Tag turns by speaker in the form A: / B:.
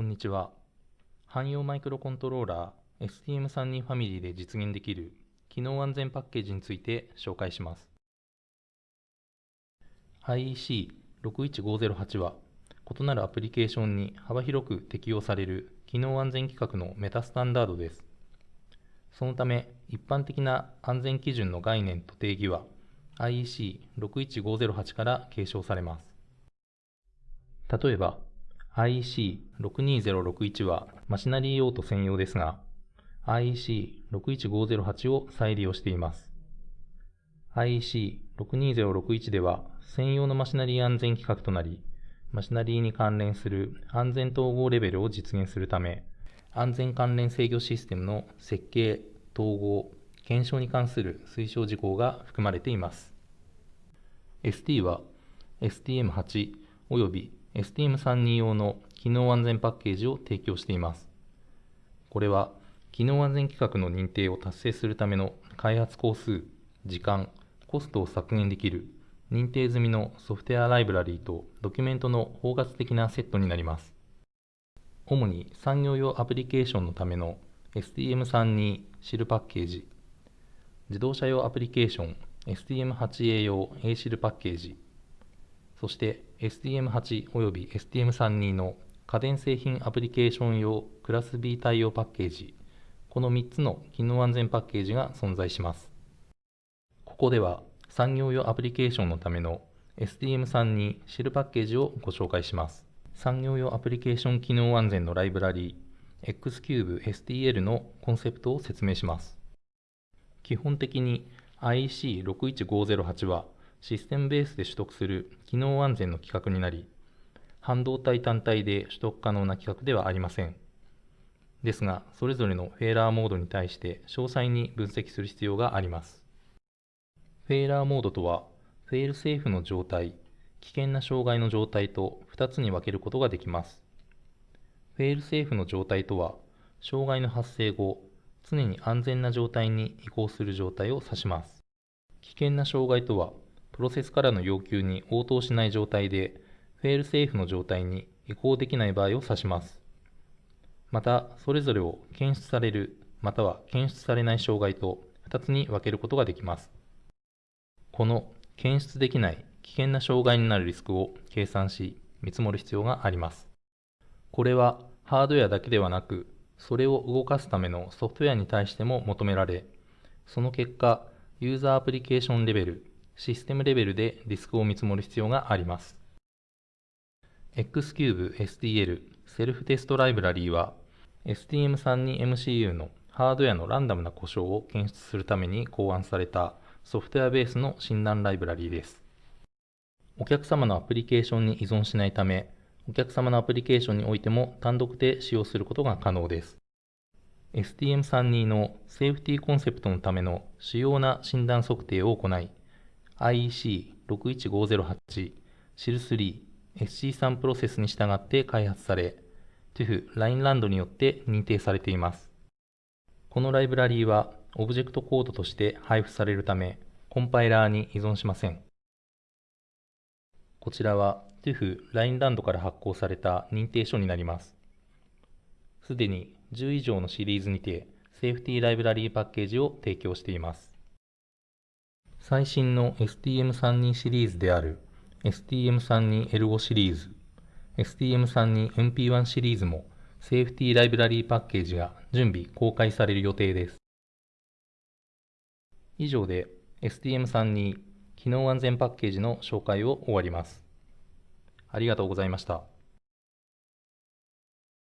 A: こんにちは。汎用マイクロコントローラー STM32 ファミリーで実現できる機能安全パッケージについて紹介します。IEC61508 は異なるアプリケーションに幅広く適用される機能安全規格のメタスタンダードです。そのため、一般的な安全基準の概念と定義は IEC61508 から継承されます。例えば、IEC62061 はマシナリー用途専用ですが、IEC61508 を再利用しています。IEC62061 では専用のマシナリー安全規格となり、マシナリーに関連する安全統合レベルを実現するため、安全関連制御システムの設計、統合、検証に関する推奨事項が含まれています。ST は STM8 および STM32 用の機能安全パッケージを提供しています。これは、機能安全規格の認定を達成するための開発工数、時間、コストを削減できる認定済みのソフトウェアライブラリーとドキュメントの包括的なセットになります。主に産業用アプリケーションのための STM32 シルパッケージ、自動車用アプリケーション STM8A 用 A シルパッケージ、そして STM8 および STM32 の家電製品アプリケーション用クラス B 対応パッケージ、この3つの機能安全パッケージが存在します。ここでは産業用アプリケーションのための STM32 シェルパッケージをご紹介します。産業用アプリケーション機能安全のライブラリー Xcube STL のコンセプトを説明します。基本的に IC61508 はシステムベースで取得する機能安全の規格になり、半導体単体で取得可能な規格ではありません。ですが、それぞれのフェーラーモードに対して詳細に分析する必要があります。フェーラーモードとは、フェールセーフの状態、危険な障害の状態と2つに分けることができます。フェールセーフの状態とは、障害の発生後、常に安全な状態に移行する状態を指します。危険な障害とは、プロセスからの要求に応答しない状態で、フェールセーフの状態に移行できない場合を指します。また、それぞれを検出される、または検出されない障害と2つに分けることができます。この検出できない危険な障害になるリスクを計算し、見積もる必要があります。これはハードウェアだけではなく、それを動かすためのソフトウェアに対しても求められ、その結果、ユーザーアプリケーションレベル、システムレベルでリスクを見積もる必要があります。Xcube STL セルフテストライブラリーは STM32MCU のハードウェアのランダムな故障を検出するために考案されたソフトウェアベースの診断ライブラリーです。お客様のアプリケーションに依存しないため、お客様のアプリケーションにおいても単独で使用することが可能です。STM32 のセーフティーコンセプトのための主要な診断測定を行い、IEC61508 シル3 SC3 プロセスに従って開発され、TÜV ラインランドによって認定されています。このライブラリーはオブジェクトコードとして配布されるため、コンパイラーに依存しません。こちらは TÜV ラインランドから発行された認定書になります。すでに10以上のシリーズにて、セーフティーライブラリーパッケージを提供しています。最新の STM32 シリーズである STM32L5 シリーズ、STM32MP1 シリーズもセーフティーライブラリーパッケージが準備公開される予定です。以上で STM32 機能安全パッケージの紹介を終わります。ありがとうございました。